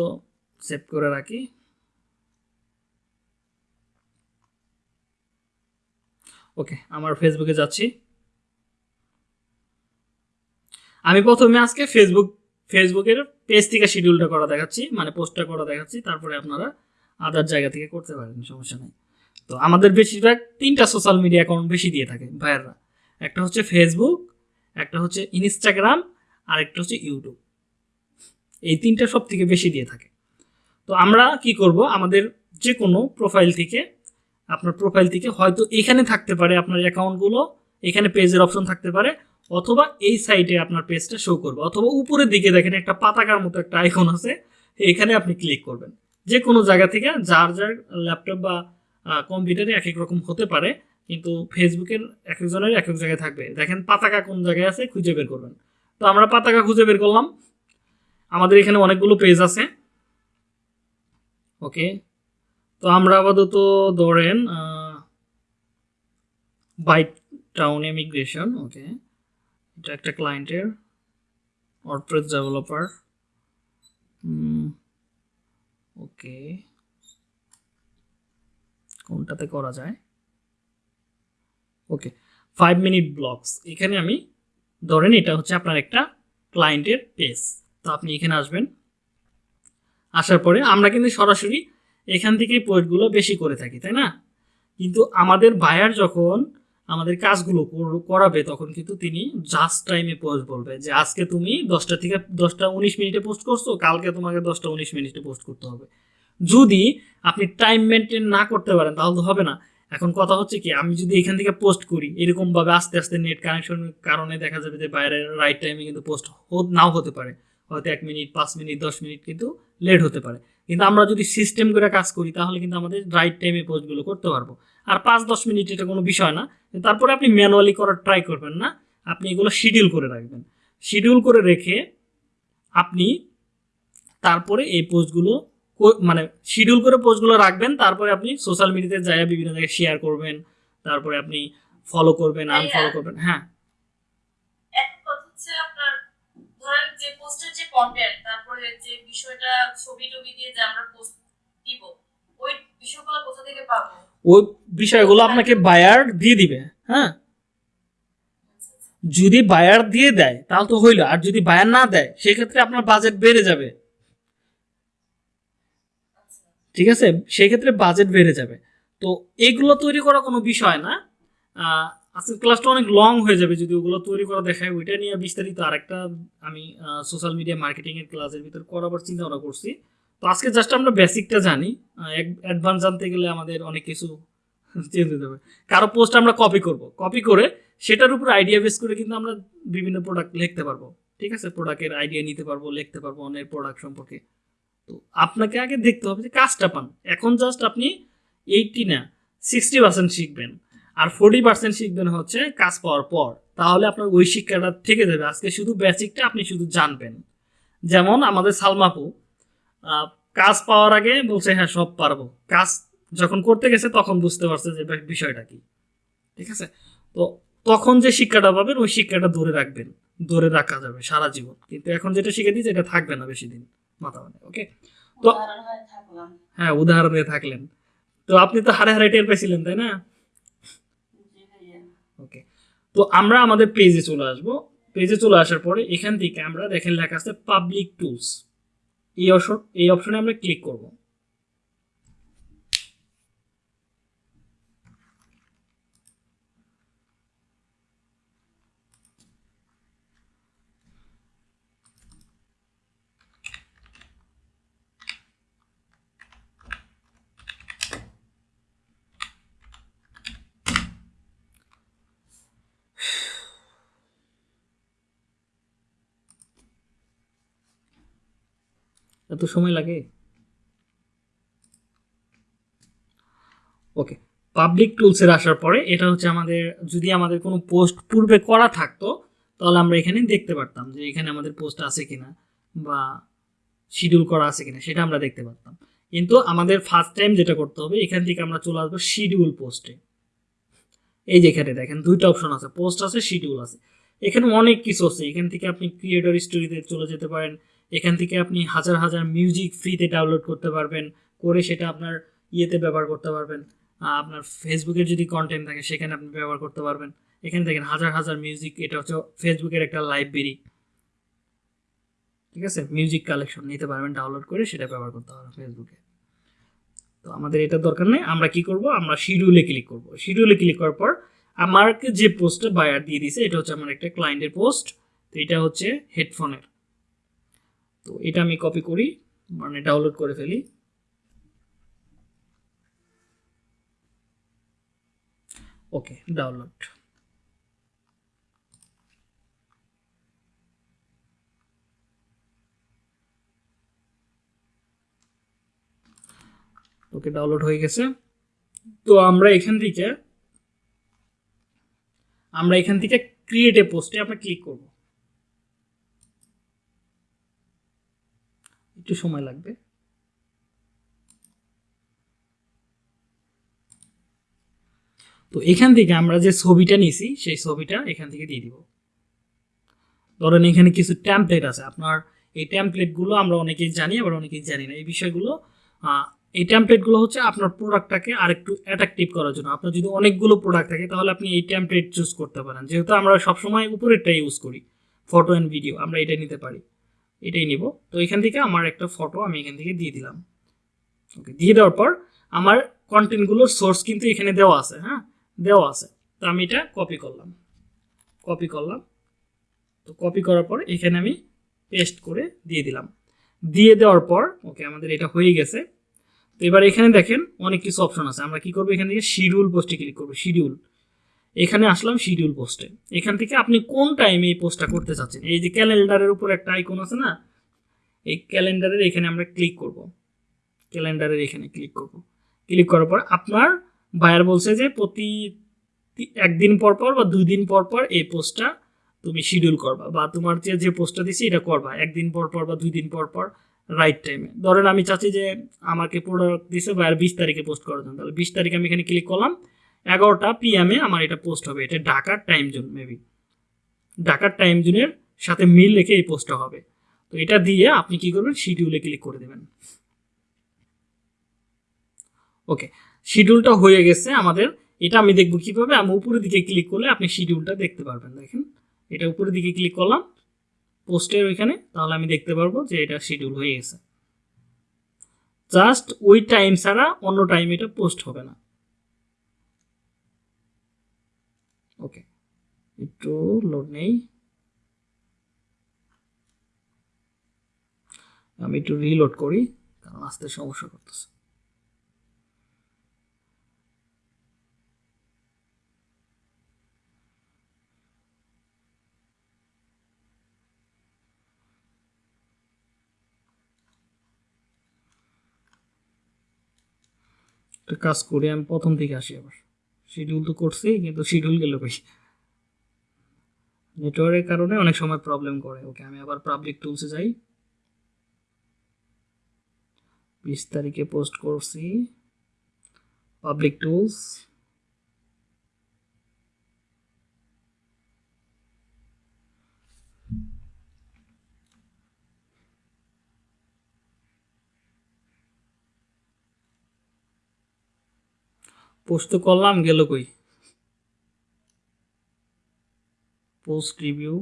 সেভ করে রাখি। ওকে, আমার ফেসবুকে যাচ্ছি। আমি প্রথমে আজকে ফেসবুক ফেসবুকের পেজ থেকে শিডিউলটা করা দেখাচ্ছি মানে পোস্টটা করা দেখাচ্ছি, তারপরে আপনারা আদার জায়গা থেকে করতে পারেন, সমস্যা নেই। তো আমাদের বেশিরভাগ তিনটা সোশ্যাল মিডিয়া অ্যাকাউন্ট বেশি দিয়ে থাকে ভাইয়াররা একটা হচ্ছে ফেসবুক একটা হচ্ছে ইনস্টাগ্রাম আর একটা হচ্ছে ইউটিউব এই তিনটা সব থেকে বেশি দিয়ে থাকে। তো আমরা কি করব? আমাদের যে কোনো প্রোফাইল থেকে, আপনার প্রোফাইল থেকে হয়তো এখানে থাকতে পারে আপনার অ্যাকাউন্টগুলো এখানে পেজের অপশন থাকতে পারে, অথবা এই সাইটে আপনার পেজটা শো করবে। অথবা উপরের দিকে দেখেন একটা পাতাকার মতো একটা আইকন আছে, এখানে আপনি ক্লিক করবেন। যে কোনো জায়গা থেকে, যার যার ল্যাপটপ বা কম্পিউটারে এক এক রকম হতে পারে, কিন্তু ফেসবুকের এক একজনের এক এক জায়গায় থাকবে। দেখেন পাতাকা কোন জায়গায় আছে, খুঁজে বের করবেন। তো আমরা পাতাকা খুঁজে বের করলাম। আমাদের এখানে অনেকগুলো পেজ আছে। ওকে তো আমরা আপাতত ধরেন বাইট টাউন ইমিগ্রেশন ওকে এটা একটা ক্লায়েন্টের অর্ডপ্রেস ডেভেলপার ওকে কোনটাতে করা যায়? ওকে ফাইভ মিনিট ব্লগস এখানে আমি, ধরেন এটা হচ্ছে আপনার একটা ক্লায়েন্টের পেজ তো আপনি এখানে আসবেন। আসার পরে আমরা কিন্তু সরাসরি এখান থেকেই পোস্টগুলো বেশি করে থাকি, তাই না? কিন্তু আমাদের বায়ার যখন আমাদের কাজগুলো কর- করাবে, তখন কিন্তু তিনি জাস্ট টাইমে পোস্ট বলবে যে, আজকে তুমি দশটা থেকে দশটা উনিশ মিনিটে পোস্ট করছ, কালকে তোমাকে দশটা উনিশ মিনিটে পোস্ট করতে হবে। যদি আপনি টাইম মেনটেন না করতে পারেন, তাহলে তো হবে না। এখন কথা হচ্ছে কি, আমি যদি এখান থেকে পোস্ট করি, এরকমভাবে আস্তে আস্তে নেট কানেকশনের কারণে দেখা যাবে যে বাইরের রাইট টাইমে কিন্তু পোস্ট নাও হতে পারে। হয়তো এক মিনিট পাঁচ মিনিট দশ মিনিট কিন্তু লেট হতে পারে। কিন্তু আমরা যদি সিস্টেম করে কাজ করি, তাহলে কিন্তু আমাদের রাইট টাইমে পোস্টগুলো করতে পারব। আর পাঁচ, দশ মিনিট এটা কোনো বিষয় না। তারপরে আপনি ম্যানুয়ালি করার ট্রাই করবেন না। আপনি এগুলো শিডিউল করে রাখবেন। শিডিউল করে রেখে আপনি তারপরে এই পোস্টগুলো মানে শিডিউল করে পোস্টগুলো রাখবেন তারপরে আপনি সোশ্যাল মিডিয়াতে যাই বিভিন্ন জায়গায় শেয়ার করবেন তারপরে আপনি ফলো করবেন আনফলো করবেন হ্যাঁ।
একটা কথা হচ্ছে আপনার ধরেন যে পোস্টের যে কন্টেন্ট তারপরে যে বিষয়টা ছবি টবি দিয়ে যে আমরা পোস্ট দিব ওই বিষয়গুলো কোথা থেকে পাবো?
ওই বিষয়গুলো আপনাকে বায়ার দিয়ে দিবে হ্যাঁ। যদি বায়ার দিয়ে দেয় তাহলে তো হইল আর যদি বায়ার না দেয় সেক্ষেত্রে আপনার বাজেট বেড়ে যাবে। ঠিক আছে? সেই ক্ষেত্রে বাজেট বেড়ে যাবে। তো এগুলো তৈরি করা কোনো বিষয় না। আজকের ক্লাসটা অনেক লং হয়ে যাবে। যদি ওগুলো তৈরি করা দেখায়, ওইটা নিয়ে বিস্তারিত আরেকটা আমি সোশ্যাল মিডিয়া মার্কেটিংয়ের ক্লাসের ভিতর করাবার চিন্তা ভাবনা করছি। তো আজকে জাস্ট আমরা বেসিকটা জানি। অ্যাডভান্স জানতে গেলে আমাদের অনেক কিছু চেঞ্জ হতে হবে। কারও পোস্ট আমরা কপি করব। কপি করে সেটার উপর আইডিয়া বেস করে কিন্তু আমরা বিভিন্ন প্রোডাক্ট লিখতে পারব। ঠিক আছে? প্রোডাক্টের আইডিয়া নিতে পারব, লিখতে পারব অনেক প্রোডাক্ট সম্পর্কে। তো আপনাকে আগে দেখতে হবে যে কাজটা পান। এখন জাস্ট আপনি এইটটি না সিক্সটি পার্সেন্ট শিখবেন। আর ফোর্টি পার্সেন্ট শিখবেন হচ্ছে কাজ পাওয়ার পর। তাহলে আপনার ওই শিক্ষাটা থেকে যাবে। আজকে শুধু বেসিকটা আপনি শুধু জানবেন। যেমন আমাদের সালমাপু কাজ পাওয়ার আগে বলছে হ্যাঁ সব পারব। কাজ যখন করতে গেছে তখন বুঝতে পারছে যে বিষয়টা কি। ঠিক আছে? তো তখন যে শিক্ষাটা পাবেন, ওই শিক্ষাটা ধরে রাখবেন। ধরে রাখা যাবে সারা জীবন। কিন্তু এখন যেটা শিখে দিয়েছে, এটা থাকবে না বেশি দিন। মাথা মানে ওকে তো
দিয়ে হ্যাঁ
উদাহরণে থাকলেন। তো আপনি তো হারে হারে টের পেয়েছিলেন, তাই না? ওকে তো আমরা আমাদের পেজে চলে আসব। পেজে চলে আসার পরে এখান থেকে আমরা দেখেন লেখা আছে পাবলিক টুলস এই অপশন এই অপশনে আমরা ক্লিক করব। এত সময় লাগে? ওকে পাবলিক টুলসের আসার পরে এটা হচ্ছে আমাদের, যদি আমাদের কোনো পোস্ট পূর্বে করা থাকতো, তাহলে আমরা এখানে দেখতে পারতাম যে এখানে আমাদের পোস্ট আছে কিনা বা শিডিউল করা আছে কিনা, সেটা আমরা দেখতে পারতাম। কিন্তু আমাদের ফার্স্ট টাইম যেটা করতে হবে, এখান থেকে আমরা চলে আসব শিডিউল পোস্টে এই যে এখানে দেখেন, দুইটা অপশন আছে পোস্ট আছে শিডিউল আছে। এখানে অনেক কিছু আছে। এখান থেকে আপনি ক্রিয়েটর স্টোরিতে চলে যেতে পারেন এখান থেকে আপনি হাজার হাজার মিউজিক ফ্রিতে ডাউনলোড করতে পারবেন, করে সেটা আপনার ইয়েতে ব্যবহার করতে পারবেন। আপনার ফেসবুকের যদি কন্টেন্ট থাকে, সেখানে আপনি ব্যবহার করতে পারবেন। এখানে দেখেন হাজার হাজার মিউজিক এটা হচ্ছে ফেসবুকের একটা লাইব্রেরি ঠিক আছে? মিউজিক কালেকশন নিতে পারবেন ডাউনলোড করে সেটা ব্যবহার করতে পারবেন ফেসবুকে। তো আমাদের এটা দরকার নেই, আমরা কি করব? আমরা শিডিউলে ক্লিক করব। শিডিউলে ক্লিক করার পর আমাকে যে পোস্টটা বায়ার দিয়ে দিছে, এটা হচ্ছে আমার একটা ক্লায়েন্টের পোস্ট তো এটা হচ্ছে হেডফোনের তো এটা আমি কপি করি মানে ডাউনলোড করে ফেলি। ওকে ডাউনলোড ওকে ডাউনলোড হয়ে গেছে। তো আমরা এখান থেকে, আমরা এখান থেকে ক্রিয়েট এ পোস্টে আমরা ক্লিক করব। একটু সময় লাগবে। তো এখান থেকে আমরা যে ছবিটা নিছি, সেই ছবিটা এখান থেকে দিয়ে দিব। ধরেন এখানে কিছু ট্যাম্পলেট আছে। আপনার এই ট্যাম্পলেটগুলো আমরা অনেকেই জানি, আবার অনেকেই জানি না। এই বিষয়গুলো এই ট্যাম্পলেটগুলো হচ্ছে আপনার প্রোডাক্টটাকে আরেকটু অ্যাট্রাকটিভ করার জন্য। আপনার যদি অনেকগুলো প্রোডাক্ট থাকে, তাহলে আপনি এই ট্যাম্পলেট চুজ করতে পারেন। যেহেতু আমরা সবসময় উপরেরটা ইউজ করি ফটো অ্যান্ড ভিডিও আমরা এটা নিতে পারি। এটাই নিব। তো এখান থেকে আমার একটা ফটো আমি এখান থেকে দিয়ে দিলাম। ওকে দিয়ে দেওয়ার পর আমার কন্টেন্টগুলোর সোর্স কিন্তু এখানে দেওয়া আছে হ্যাঁ? দেওয়া আছে। তো আমি এটা কপি করলাম। কপি করলাম। তো কপি করার পর এখানে আমি পেস্ট করে দিয়ে দিলাম। দিয়ে দেওয়ার পর ওকে আমাদের এটা হয়ে গেছে। তো এবার এখানে দেখেন অনেক কিছু অপশন আছে। আমরা কি করব? এখান থেকে শিডিউল পোস্টে ক্লিক করব। শিডিউল এখানে আসলাম শিডিউল পোস্টে এখান থেকে আপনি কোন টাইমে এই পোস্টটা করতে চাচ্ছেন? এই যে ক্যালেন্ডারের উপর একটা আইকন আছে না? এই ক্যালেন্ডারের এখানে আমরা ক্লিক করব। ক্যালেন্ডারের এখানে ক্লিক করব। ক্লিক করার পর আপনার বায়ার বলছে যে প্রতি একদিন পর পর বা দুই দিন পর পর এই পোস্টটা তুমি শিডিউল করবা বা তোমার যে যে পোস্টটা দিছি এটা করবা। একদিন পর পর বা দুই দিন পর পর রাইট টাইমে ধরেন আমি চাচ্ছি যে আমাকে প্রোডাক্ট দিছে বায়ার বিশ তারিখে পোস্ট করার জন্য। তাহলে বিশ তারিখে আমি এখানে ক্লিক করলাম। এগারোটা পিএমে আমার এটা পোস্ট হবে। এটা ঢাকার টাইম জোন মেবি ঢাকার টাইম জোনের সাথে মিল রেখে এই পোস্টটা হবে। তো এটা দিয়ে আপনি কি করবেন? শিডিউলে ক্লিক করে দেবেন। ওকে শিডিউলটা হয়ে গেছে আমাদের। এটা আমি দেখব কীভাবে। আমি উপরের দিকে ক্লিক করলে আপনি শিডিউলটা দেখতে পারবেন, দেখেন। এটা উপরের দিকে ক্লিক করলাম। পোস্টের ওইখানে, তাহলে আমি দেখতে পারব যে এটা শিডিউল হয়ে গেছে। জাস্ট ওই টাইম ছাড়া অন্য টাইম এটা পোস্ট হবে না। ওকে একটু লোড নেই। আমি একটু রিলোড করি, কারণ আসতে সমস্যা করতেছে। একটা কাজ করি, আমি প্রথম থেকে আসি আবার। শিডিউল তো করছি কিন্তু শিডিউল গেল বেশি নেটওয়ার্কের কারণে অনেক সময় প্রবলেম করে। ওকে, আমি আবার পাবলিক টুলসে যাই। বিশ তারিখে পোস্ট করছি। পাবলিক টুলস পোস্ট তো করলাম গেল কই? পোস্ট রিভিউ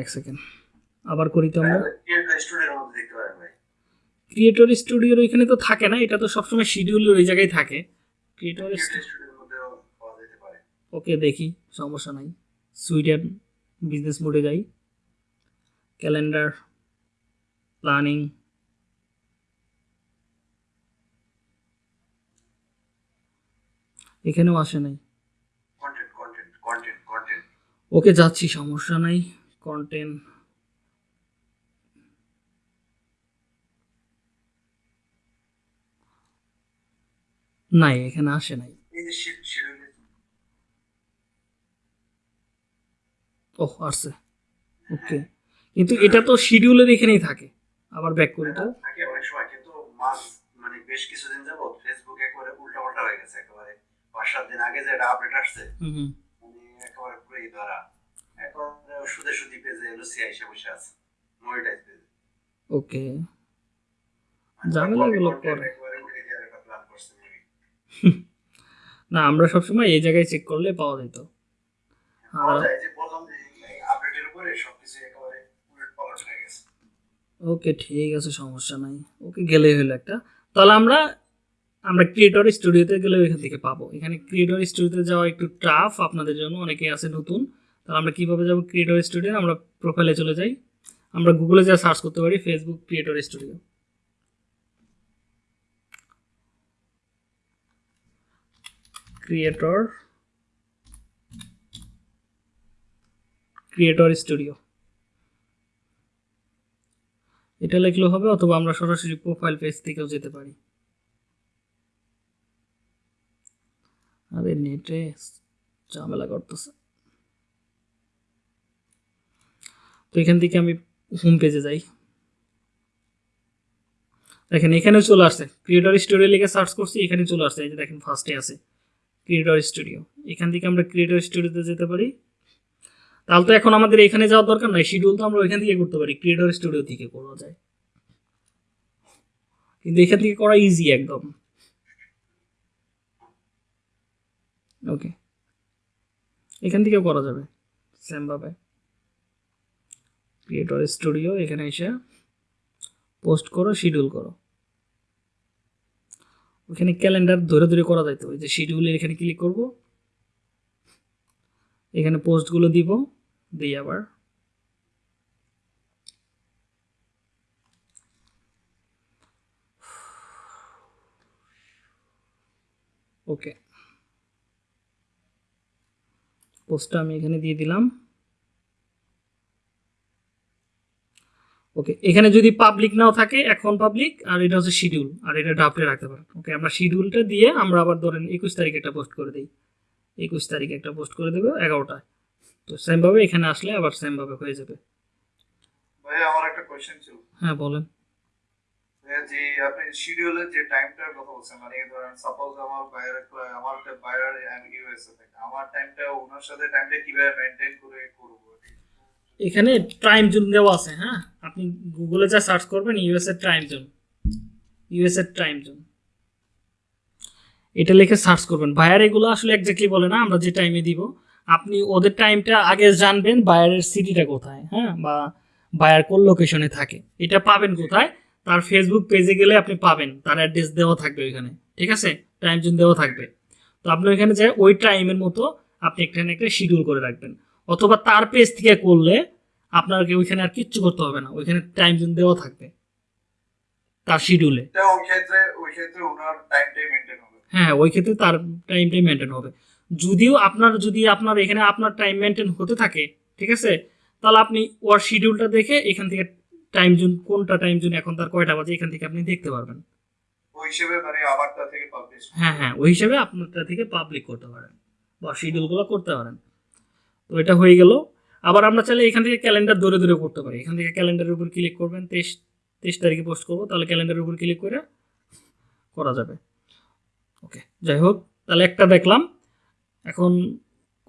এক সেকেন্ড আবার করি তো আমরা। ক্রিয়েটর স্টুডিওর ওইখানে তো থাকে না এটা তো সবসময় শিডিউলের ওই জায়গায় থাকে। ক্রিয়েটর ওকে দেখি সমস্যা নাই। সুইডেন বিজনেস মোডে যাই। ক্যালেন্ডার প্ল্যানিং এখানেও আসে নাই। ওকে যাচ্ছি সমস্যা নাই। কন্টেন্ট নাই এখানে আসে নাই।
এই যে
ও আসছে। ওকে। কিন্তু এটা তো শিডিউলের এখানেই থাকে। আবার ব্যাক করি তো।
অনেক সময়। কিন্তু মাস মানে বেশ কিছুদিন যাবত ফেসবুক একেবারে উল্টা পাল্টা হয়ে গেছে একেবারে পাঁচ সাত দিন আগে যে আপডেট আসছে মানে একেবারে পুরো এই ধরা। একেবারে সুদে সুদি পেজে বসে আছে মনিটাইজ পেজে।
ওকে। ঝামেলাগুলো
একটা maybe।
না আমরা সবসময় এই জায়গায় চেক করলে পাওয়া যেত
হয়ে গেছে।
ওকে ঠিক আছে সমস্যা নাই। ওকে গেলেই হলো একটা। তাহলে আমরা আমরা ক্রিয়েটর স্টুডিওতে গেলে এখান থেকে পাবো। এখানে ক্রিয়েটর স্টুডিওতে যাওয়া একটু টাফ আপনাদের জন্য অনেকে আছে নতুন। তাহলে আমরা কীভাবে যাব ক্রিয়েটর স্টুডিও আমরা প্রোফাইলে চলে যাই। আমরা গুগলে যা সার্চ করতে পারি Facebook creator studio creator creator studio এটা লিখলেও হবে, অথবা আমরা সরাসরি প্রোফাইল পেজ থেকেও যেতে পারি। আরে নেটে ঝামেলা করতেছে। তো এখান থেকে আমি হোম পেজে যাই। দেখেন, এখানেও চলে আসছে। ক্রিয়েটর স্টুডিও লিখে সার্চ করছি, এখানে চলে আসছে। এই যে দেখেন ফার্স্টে আছে। ক্রিয়েটর স্টুডিও এখান থেকে আমরা ক্রিয়েটর স্টুডিওতে যেতে পারি। তাহলে তো এখন আমাদের এখানে যাওয়ার দরকার নাই। শিডিউল তো আমরা ওইখান থেকে করতে পারি। ক্রিয়েটর স্টুডিও থেকে করা যায়। কিন্তু এখান থেকে করা ইজি একদম। ওকে এখান থেকেও করা যাবে। সেমভাবে ক্রিয়েটর স্টুডিও এখানে এসে পোস্ট করো শিডিউল করো। ওখানে ক্যালেন্ডার ধরে ধরে করা যাইতো ওই যে শিডিউলের এখানে ক্লিক করব। এখানে পোস্টগুলো দিব দিই আবার ওকে পোস্টটা আমি এখানে দিয়ে দিলাম। ওকে এখানে যদি পাবলিক নাও থাকে এখন পাবলিক আর এটা হচ্ছে শিডিউল আর এটা ড্রাফটে রাখতে পারেন। ওকে আমরা শিডিউলটা দিয়ে আমরা আবার ধরেন একুশ তারিখ একটা পোস্ট করে দিই। একুশ তারিখে একটা পোস্ট করে দেবো এগারোটায়। তো সেমভাবে এখানে আসলে আবার সেমভাবে হয়ে যাবে।
ভাই আমার একটা কোয়েশ্চেন ছিল।
হ্যাঁ বলেন।
যে আপনি শিডিউলের যে টাইমটার কথা বলছেন মানে ধরেন সাপোজ আমার বাইরের আমার বাইরের ইউএসএ থেকে আমার টাইমটা ওনার সাথে টাইমটা কীভাবে মেনটেন করে করব?
এখানে টাইম জোন দেওয়া আছে হ্যাঁ? আপনি গুগলে যা সার্চ করবেন ইউএস এর টাইম জোন ইউএস এর টাইম জোন এটা লিখে সার্চ করবেন। বায়ার এগুলো আসলে একজাক্টলি বলে না, আমরা যে টাইমে দিব। আপনি ওদের টাইমটা আগে জানবেন বায়ারের সিটিটা কোথায় হ্যাঁ? বা বায়ার কোন লোকেশনে থাকে। এটা পাবেন কোথায়? তার ফেসবুক পেজে গেলে আপনি পাবেন। তার অ্যাড্রেস দেওয়া থাকবে ওইখানে। ঠিক আছে? টাইম জোন দেওয়া থাকবে। তো আপনি ওইখানে যে ওই টাইমের মতো আপনি এখানে একটা শিডিউল করে রাখবেন। অথবা তার পেজ থেকে করলে আপনাকে ওইখানে আর কিচ্ছু করতে হবে না। ওইখানে টাইম জোন দেওয়া থাকবে। তার শিডিউলে
তো ওই ক্ষেত্রে ওই ক্ষেত্রে ওনার টাইমটাই মেনটেন হবে।
হ্যাঁ ওই ক্ষেত্রে তার টাইমটাই মেনটেন হবে। যদিও আপনার যদি আপনার এখানে আপনার টাইম মেনটেন হতে থাকে ঠিক আছে? তাহলে আপনি ওর শিডিউলটা দেখে এখান থেকে টাইম জোন কোনটা টাইম জোন এখন তার কয়টা বাজে এখান থেকে আপনি দেখতে পারবেন।
ওই হিসেবে মানে আমারটা থেকে পাবলিশ
হ্যাঁ হ্যাঁ ওই হিসাবে আপনারটা থেকে পাবলিক করতে পারেন বা শিডিউলগুলো করতে পারেন। তো এটা হয়ে গেল। আবার আমরা চাইলে এখান থেকে ক্যালেন্ডার ধরে ধরে করতে পারি। এখান থেকে ক্যালেন্ডারের উপর ক্লিক করবেন তেইশ তেইশ তারিখে পোস্ট করব তাহলে ক্যালেন্ডারের উপর ক্লিক করে করা যাবে। ওকে যাই হোক তাহলে একটা দেখলাম। এখন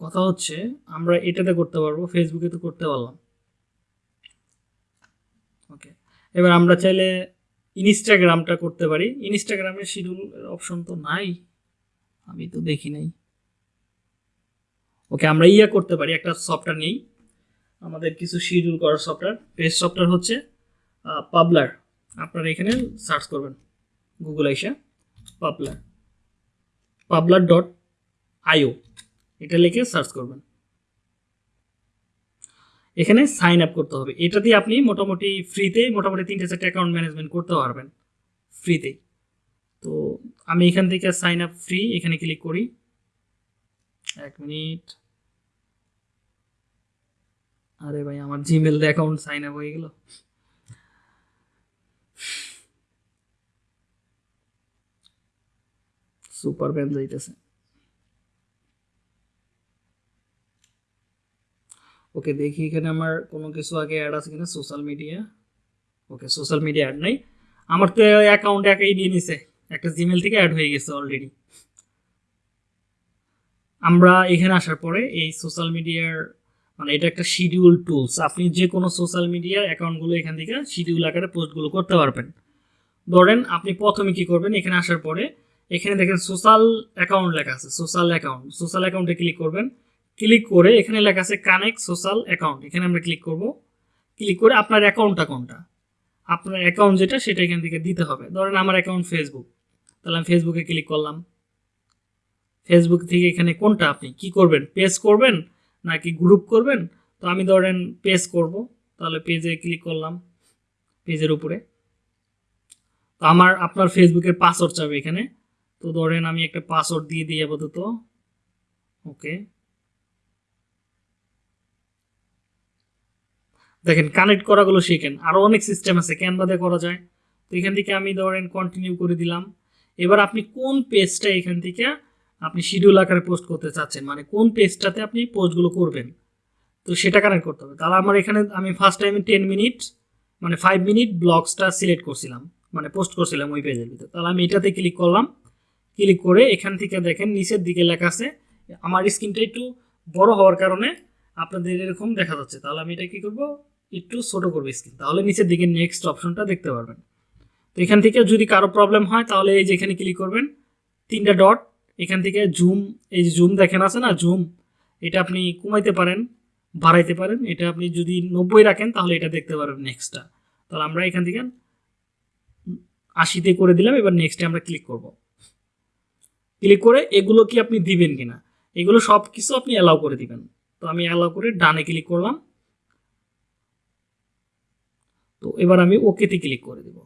কথা হচ্ছে আমরা এটাতে করতে পারব ফেসবুকে তো করতে পারলাম ওকে এবার আমরা চাইলে ইনস্টাগ্রামটা করতে পারি। ইনস্টাগ্রামের শিডিউল অপশন তো নাই। আমি তো দেখি নাই। ওকে, আমরা ইয়া করতে পারি, একটা সফটওয়্যার নেই। আমাদের কিছু শিডিউল করার সফটওয়্যার বেস্ট সফটওয়্যার হচ্ছে পাবলার আপনারা এখানে সার্চ করবেন গুগল আইসা পাবলার পাবলার ডট আইও এটা লিখে সার্চ করবেন। এখানে সাইন আপ করতে হবে। এটা দিয়ে আপনি মোটামুটি ফ্রিতে মোটামুটি তিনটে চারটে অ্যাকাউন্ট ম্যানেজমেন্ট করতে পারবেন। ফ্রিতেই তো আমি এখান থেকে সাইন আপ ফ্রি এখানে ক্লিক করি। এক মিনিট আরে ভাই, আমার জিমেল অ্যাকাউন্ট সাইন আপ হয়ে গেল। সুপার ব্যান যাইতেছে। ওকে দেখি এখানে আমার কোনো কিছু আগে অ্যাড আছে কিনা social media okay social media ad নাই। আমার তো অ্যাকাউন্ট একাই নিয়ে নিছে। একটা জিমেল থেকে অ্যাড হয়ে গেছে অলরেডি আমরা এখানে আসার পরে এই সোশ্যাল মিডিয়ার মানে এটা একটা শিডিউল টুলস আপনি যে কোনো সোশ্যাল মিডিয়ার অ্যাকাউন্টগুলো এখান থেকে শিডিউল আকারে পোস্টগুলো করতে পারবেন। ধরেন আপনি প্রথমে কি করবেন? এখানে আসার পরে এখানে দেখেন সোশ্যাল অ্যাকাউন্ট লেখা আছে। সোশ্যাল অ্যাকাউন্ট সোশ্যাল অ্যাকাউন্টে ক্লিক করবেন। ক্লিক করে এখানে লেখা আছে কানেক্ট সোশ্যাল অ্যাকাউন্ট এখানে আমরা ক্লিক করব। ক্লিক করে আপনার অ্যাকাউন্টটা কোনটা? আপনার অ্যাকাউন্ট যেটা, সেটা এখান থেকে দিতে হবে। ধরেন আমার অ্যাকাউন্ট ফেসবুক তাহলে আমি ফেসবুকে ক্লিক করলাম। ফেসবুক থেকে এখানে কোনটা আপনি কি করবেন? পেজ করবেন নাকি গ্রুপ করবেন? তো আমি ধরেন পেজ করব। তাহলে পেজে ক্লিক করলাম পেজের উপরে। তো আমার, আপনার ফেসবুকের পাসওয়ার্ড চাবে এখানে। তো ধরেন আমি একটা পাসওয়ার্ড দিয়ে দিই আপাতত। ওকে দেখেন কানেক্ট করাগুলো শিখেন। আরও অনেক সিস্টেম আছে ক্যানভাতে করা যায়। তো এখান থেকে আমি ধরেন কন্টিনিউ করে দিলাম। এবার আপনি কোন পেজটা এখান থেকে আপনি শিডিউল আকারে পোস্ট করতে চাচ্ছেন? মানে কোন পেজটাতে আপনি পোস্টগুলো করবেন? তো সেটা কানেক্ট করতে হবে। তাহলে আমার এখানে আমি ফার্স্ট টাইমে টেন মিনিট মানে ফাইভ মিনিট ব্লগসটা সিলেক্ট করছিলাম। মানে পোস্ট করছিলাম ওই পেজের ভিতরে। তাহলে আমি এটাতে ক্লিক করলাম। ক্লিক করে এখান থেকে দেখেন, নিচের দিকে লেখা আছে, আমার স্ক্রিনটা একটু বড় হওয়ার কারণে আপনাদের এরকম দেখা যাচ্ছে। তাহলে আমি এটা কী করব? একটু ছোট করবে স্ক্রিন তাহলে নিচের দিকে নেক্সট অপশনটা দেখতে পারবেন। তো এখান থেকে যদি কারও প্রবলেম হয়, তাহলে এই যে এখানে ক্লিক করবেন। তিনটা ডট এখান থেকে জুম এই যে জুম দেখেন আছে না জুম এটা আপনি কমাইতে পারেন, বাড়াইতে পারেন। এটা আপনি যদি নব্বই রাখেন, তাহলে এটা দেখতে পারবেন নেক্সটটা তাহলে আমরা এখান থেকে আশিতে করে দিলাম, এবার নেক্সটে আমরা ক্লিক করব। ক্লিক করে এগুলো কি আপনি দিবেন কিনা? এগুলো সব কিছু আপনি অ্যালাউ করে দিবেন। তো আমি অ্যালাউ করে ডানে ক্লিক করলাম। তো এবার আমি ওকেতে ক্লিক করে দেব।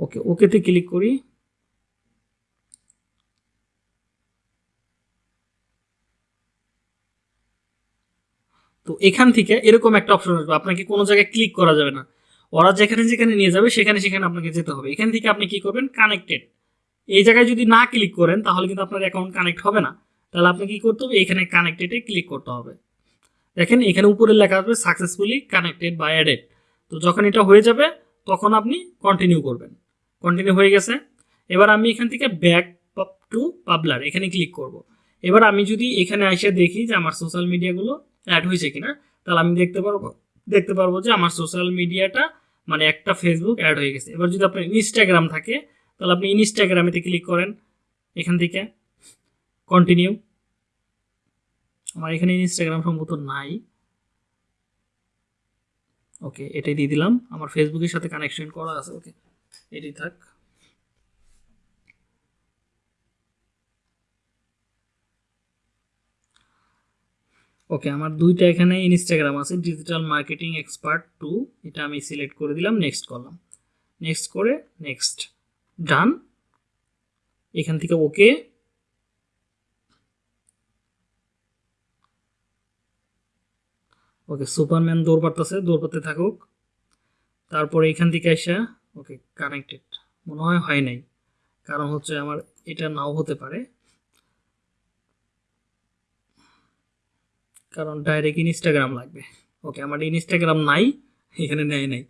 ওকে ওকেতে ক্লিক করি। তো এখান থেকে এরকম একটা অপশন আসবে, আপনাকে কোনো জায়গায় ক্লিক করা যাবে না। ওরা যেখানে যেখানে নিয়ে যাবে, সেখানে সেখানে আপনাকে যেতে হবে। এখান থেকে আপনি কি করবেন? কানেক্টেড এই জায়গায় যদি না ক্লিক করেন, তাহলে কিন্তু আপনার অ্যাকাউন্ট কানেক্ট হবে না। তাহলে আপনি কি করতে হবে? এখানে কানেক্টেডে ক্লিক করতে হবে। দেখেন এখানে উপরে লেখা আসবে সাকসেসফুলি কানেক্টেড বাই অ্যাডেড তো যখন এটা হয়ে যাবে, তখন আপনি কন্টিনিউ করবেন। কন্টিনিউ হয়ে গেছে। এবার আমি এখান থেকে ব্যাক টু পাবলার এখানে ক্লিক করব। এবার আমি যদি এখানে এসে দেখি যে আমার সোশ্যাল মিডিয়াগুলো অ্যাড হয়েছে কিনা, তাহলে আমি দেখতে পারব দেখতে পারব যে আমার সোশ্যাল মিডিয়াটা মানে একটা ফেসবুক অ্যাড হয়ে গেছে। এবার যদি আপনার ইনস্টাগ্রাম থাকে, তাহলে আপনি ইনস্টাগ্রামেতে ক্লিক করেন। এখান থেকে কন্টিনিউ আমার এখানে ইনস্টাগ্রাম সম্ভবত নাই। ওকে এটাই দিয়ে দিলাম। আমার ফেসবুকের সাথে কানেকশন করা আছে ওকে এটি থাক। ওকে আমার দুইটা এখানে ইনস্টাগ্রাম আছে ডিজিটাল মার্কেটিং এক্সপার্ট টু এটা আমি সিলেক্ট করে দিলাম নেক্সট করলাম। নেক্সট করে নেক্সট ডান এখান থেকে ওকে ওকে, সুপারম্যান দৌড় পারতেছে, দৌড় পারতে থাকুক। তারপরে এখান থেকে আসা ওকে কানেক্টেড মনে হয় হয় নাই। কারণ হচ্ছে আমার এটা নাও হতে পারে। কারণ ডাইরেক্ট ইনস্টাগ্রাম লাগবে। ওকে, আমার ইনস্টাগ্রাম নাই, এখানে নেয় নাই।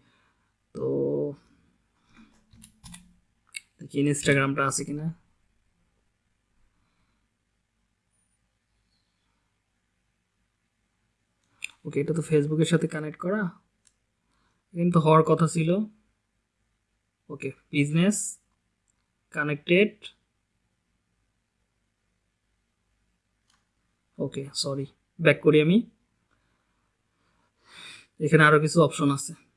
তো ইনস্টাগ্রামটা আছে কিনা। ওকে, এটা তো ফেসবুকের সাথে কানেক্ট করা। কিন্তু হওয়ার কথা ছিল। Okay business connected okay sorry back করি আমি। এখানে আরও কিছু অপশন আছে।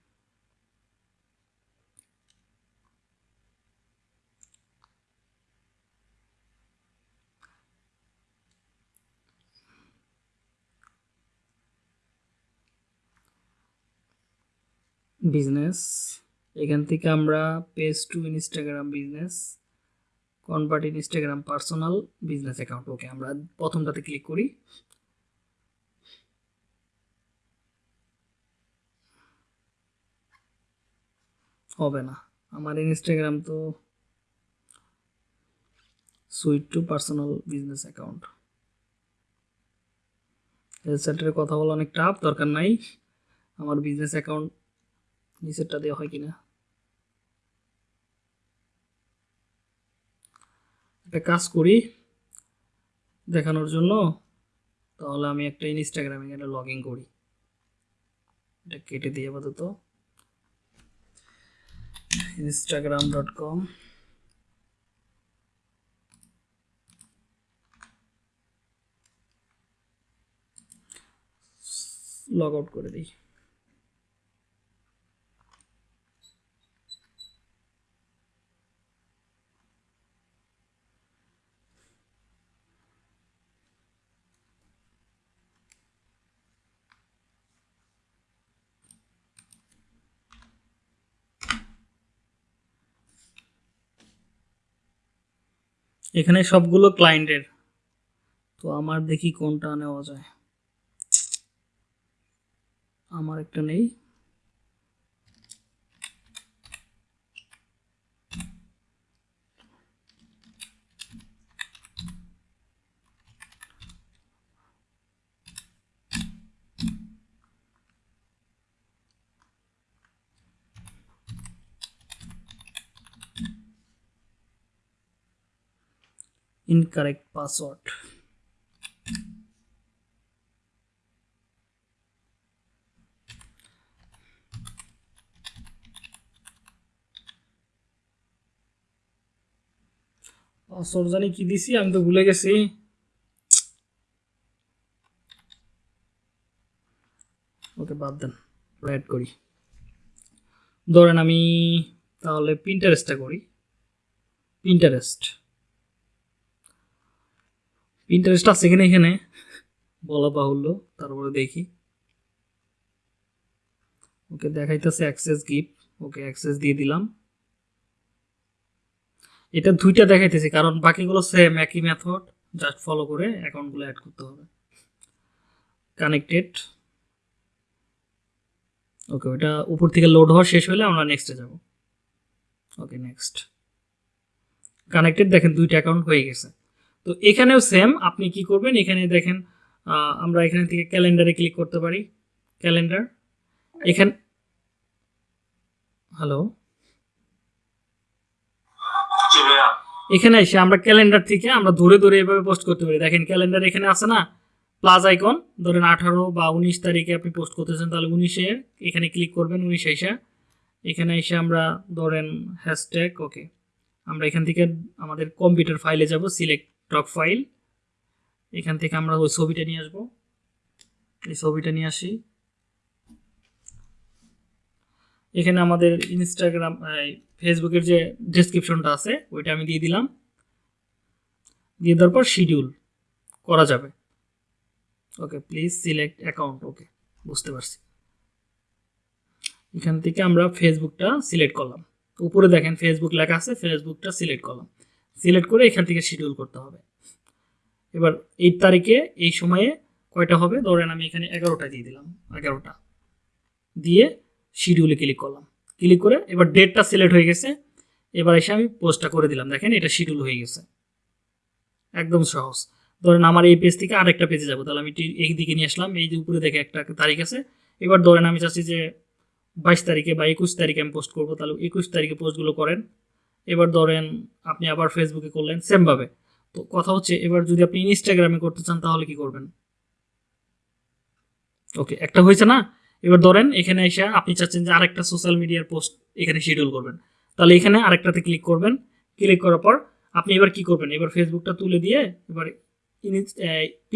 বিজনেস এখান থেকে আমরা page to Instagram business convert Instagram personal business account okay আমরা প্রথমটাতে ক্লিক করি। হবে না, আমার ইনস্টাগ্রাম তো switch to personal business account health সেন্টারে কথা বলা অনেক টাফ দরকার নাই। আমার বিজনেস অ্যাকাউন্ট নিচেরটা দেওয়া হয় কিনা? একটা কাজ করি দেখানোর জন্য। তাহলে আমি একটা ইনস্টাগ্রামে এখানে লগ ইন করি। এটা কেটে দিয়ে আপাতত। Instagram dot com log out করে দিই। এখানে সবগুলো ক্লায়েন্টের তো আমার দেখি কোনটা নেওয়া যায়। আমার একটা নেই। Incorrect password. পাসওয়ার্ড জানি কি দিছি, আমি তো ভুলে গেছি। ওকে, বাদ দেন অ্যাড করি। ধরেন আমি তাহলে প্রিন্টারেস্টটা করি। প্রিন্টারেস্ট ইন্টারেস্ট আছে কিনা এখানে? বলা বাহুল্য, তারপরে দেখি। ওকে, দেখাইতেছে অ্যাক্সেস গিফট ওকে অ্যাক্সেস দিয়ে দিলাম। এটা দুইটা দেখাইতেছে, কারণ বাকিগুলো সেম একই মেথড জাস্ট ফলো করে অ্যাকাউন্টগুলো অ্যাড করতে হবে। কানেক্টেড ওকে, ওটা উপর থেকে লোড হওয়া শেষ হলে আমরা নেক্সটে যাব। ওকে নেক্সট কানেক্টেড দেখেন দুইটা অ্যাকাউন্ট হয়ে গেছে। তো এখানেও সেম আপনি কি করবেন? এখানে দেখেন আমরা এখান থেকে ক্যালেন্ডারে ক্লিক করতে পারি। ক্যালেন্ডার এখান হ্যালো এখানে এসে আমরা ক্যালেন্ডার থেকে আমরা ধরে ধরে এভাবে পোস্ট করতে পারি। দেখেন ক্যালেন্ডার এখানে আছে না? প্লাস আইকন ধরেন আঠারো বা উনিশ তারিখে আপনি পোস্ট করতেছেন, তাহলে উনিশে এখানে ক্লিক করবেন, উনিশে এসে। এখানে এসে আমরা ধরেন হ্যাশট্যাগ ওকে আমরা এখান থেকে আমাদের কম্পিউটার ফাইলে যাব সিলেক্ট টক ফাইল এখান থেকে আমরা ওই ছবিটা নিয়ে আসব। এই ছবিটা নিয়ে আসি। এখানে আমাদের ইনস্টাগ্রাম ফেসবুকের যে ডেসক্রিপশনটা আছে, ওইটা আমি দিয়ে দিলাম। দিয়ে দেওয়ার পর শিডিউল করা যাবে। Okay please select account okay বুঝতে পারছি। এখান থেকে আমরা ফেসবুকটা সিলেক্ট করলাম। উপরে দেখেন ফেসবুক লেখা আছে ফেসবুকটা সিলেক্ট করলাম। সিলেক্ট করে এখান থেকে শিডিউল করতে হবে। এবার এই তারিখে, এই সময়ে কয়টা হবে? ধরেন আমি এখানে এগারোটা দিয়ে দিলাম, এগারোটা। দিয়ে শিডিউলে ক্লিক করলাম। ক্লিক করে এবার ডেটটা সিলেক্ট হয়ে গেছে। এবার এসে আমি পোস্টটা করে দিলাম। দেখেন এটা শিডিউল হয়ে গেছে। একদম সহজ। ধরেন আমার এই পেজ থেকে আরেকটা পেজে যাব। তাহলে আমি এই দিকে নিয়ে আসলাম। এই যে উপরে দেখে একটা তারিখ আছে। এবার ধরেন আমি চাচ্ছি যে বাইশ তারিখে বা একুশ তারিখে আমি পোস্ট করব। তাহলে একুশ তারিখে পোস্টগুলো করেন। এবার ধরেন আপনি আবার ফেসবুকে করলেন সেমভাবে তো কথা হচ্ছে, এবার যদি আপনি ইনস্টাগ্রামে করতে চান, তাহলে কি করবেন? ওকে একটা হয়েছে না? এবার ধরেন, এখানে এসে আপনি চাচ্ছেন যে আরেকটা সোশ্যাল মিডিয়ার পোস্ট এখানে শিডিউল করবেন। তাহলে এখানে আরেকটাতে ক্লিক করবেন। ক্লিক করার পর আপনি এবার কি করবেন? এবার ফেসবুকটা তুলে দিয়ে এবার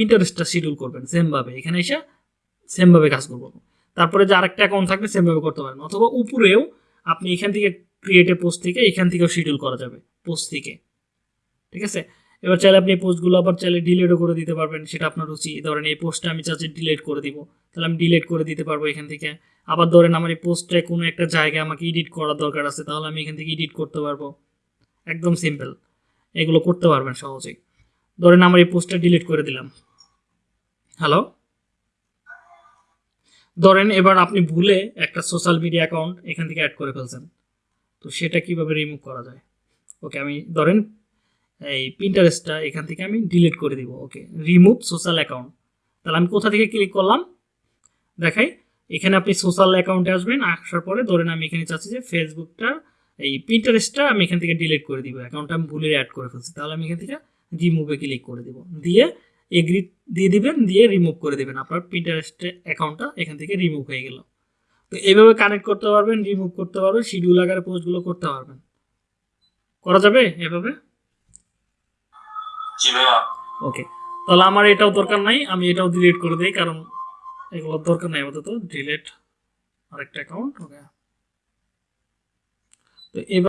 ইন্টারেস্টটা শিডিউল করবেন সেমভাবে এখানে এসে সেমভাবে কাজ করব। তারপরে যে আরেকটা অ্যাকাউন্ট থাকবে সেমভাবে করতে পারেন। অথবা উপরেও আপনি এখান থেকে ক্রিয়েটে পোস্ট থেকে এখান থেকেও শিডিউল করা যাবে পোস্ট থেকে। ঠিক আছে? এবার চাইলে আপনি এই পোস্টগুলো আবার চাইলে ডিলিটও করে দিতে পারবেন, সেটা আপনার রুচি ধরেন এই পোস্টটা আমি চাচ্ছি ডিলিট করে দিব, তাহলে আমি ডিলিট করে দিতে পারব এখান থেকে। আবার ধরেন আমার এই পোস্টে কোনো একটা জায়গায় আমাকে এডিট করার দরকার আছে, তাহলে আমি এখান থেকে এডিট করতে পারব। একদম সিম্পল এগুলো করতে পারবেন সহজেই। ধরেন আমার এই পোস্টটা ডিলিট করে দিলাম। হ্যালো ধরেন এবার আপনি ভুলে একটা সোশ্যাল মিডিয়া অ্যাকাউন্ট এখান থেকে অ্যাড করে ফেলছেন। তো সেটা কীভাবে রিমুভ করা যায়? ওকে আমি ধরেন এই প্রিন্টারেস্টটা এখান থেকে আমি ডিলিট করে দিব। ওকে রিমুভ সোশ্যাল অ্যাকাউন্ট তাহলে আমি কোথা থেকে ক্লিক করলাম? দেখাই, এখানে আপনি সোশ্যাল অ্যাকাউন্টে আসবেন, আসার পরে ধরেন আমি এখানে চাচ্ছি যে ফেসবুকটা এই প্রিন্টারেস্টটা আমি এখান থেকে ডিলিট করে দিব। অ্যাকাউন্টটা আমি ভুলে অ্যাড করে ফেলছি। তাহলে আমি এখান থেকে রিমুভে ক্লিক করে দিব। দিয়ে এগ্রি দিয়ে দিবেন, দিয়ে রিমুভ করে দেবেন। আপনার প্রিন্টারেস্ট অ্যাকাউন্টটা এখান থেকে রিমুভ হয়ে গেল। তো এইভাবে কানেক্ট করতে পারবেন রিমুভ করতে পারবেন শিডিউল আকারে পোস্টগুলো করতে পারবেন। করা যাবে এভাবে? ওকে তাহলে আমার এটাও দরকার নাই আমি এটাও ডিলিট করে দিই কারণ এগুলোর দরকার নাই আপাতত। ডিলিট আরেকটা অ্যাকাউন্ট ওকে তো এবার